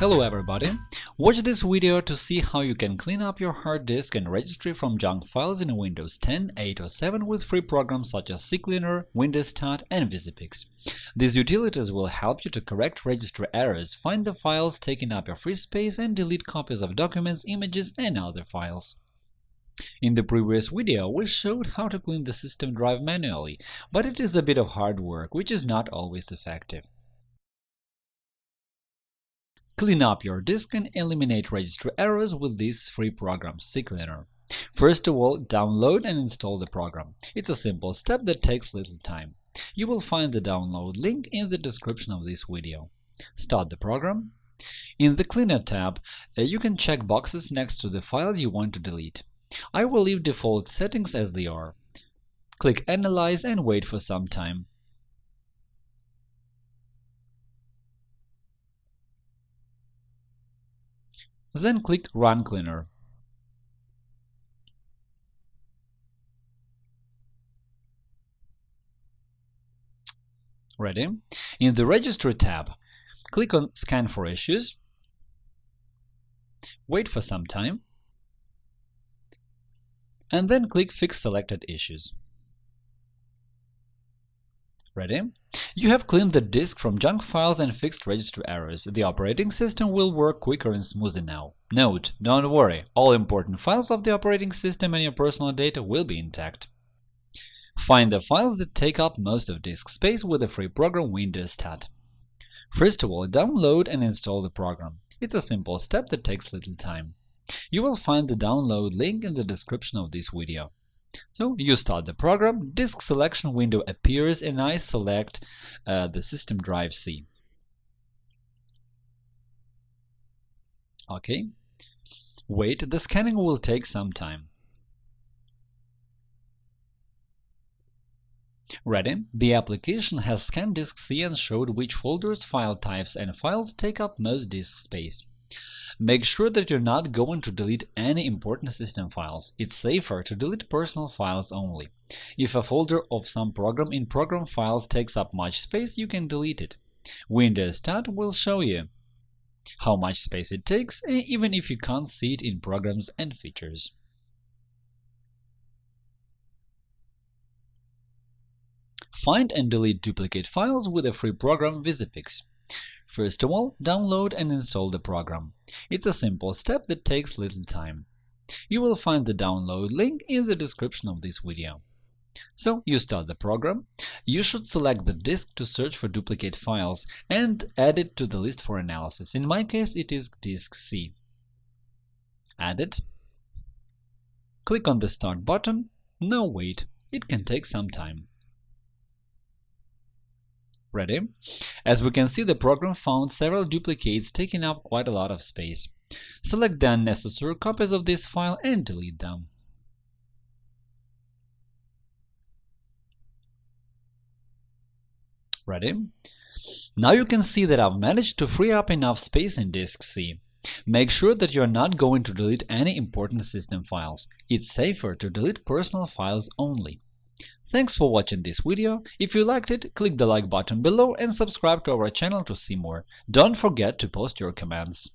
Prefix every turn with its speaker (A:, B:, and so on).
A: Hello everybody! Watch this video to see how you can clean up your hard disk and registry from junk files in Windows 10, 8 or 7 with free programs such as CCleaner, WinDirStat and VisiPix. These utilities will help you to correct registry errors, find the files taking up your free space and delete copies of documents, images and other files. In the previous video, we showed how to clean the system drive manually, but it is a bit of hard work, which is not always effective. Clean up your disk and eliminate registry errors with this free program, CCleaner. First of all, download and install the program. It's a simple step that takes little time. You will find the download link in the description of this video. Start the program. In the Cleaner tab, uh, you can check boxes next to the files you want to delete. I will leave default settings as they are. Click Analyze and wait for some time. Then click Run Cleaner. Ready? In the Registry tab, click on Scan for issues, wait for some time, and then click Fix selected issues. Ready? You have cleaned the disk from junk files and fixed registry errors. The operating system will work quicker and smoother now. Note: Don't worry, all important files of the operating system and your personal data will be intact. Find the files that take up most of disk space with the free program WinDirStat. First of all, download and install the program. It's a simple step that takes little time. You will find the download link in the description of this video. So you start the program, disk selection window appears, and I select uh, the system drive C. OK. Wait, the scanning will take some time. Ready? The application has scanned disk C and showed which folders, file types, and files take up most disk space. Make sure that you're not going to delete any important system files. It's safer to delete personal files only. If a folder of some program in Program Files takes up much space, you can delete it. WinDirStat will show you how much space it takes, even if you can't see it in Programs and Features. Find and delete duplicate files with a free program VisiPix. First of all, download and install the program. It's a simple step that takes little time. You will find the download link in the description of this video. So you start the program. You should select the disk to search for duplicate files and add it to the list for analysis. In my case, it is disk C. Add it. Click on the Start button. Now wait. It can take some time. Ready? As we can see, the program found several duplicates taking up quite a lot of space. Select the unnecessary copies of this file and delete them. Ready? Now you can see that I've managed to free up enough space in disk C. Make sure that you're not going to delete any important system files. It's safer to delete personal files only. Thanks for watching this video. If you liked it, click the like button below and subscribe to our channel to see more. Don't forget to post your comments.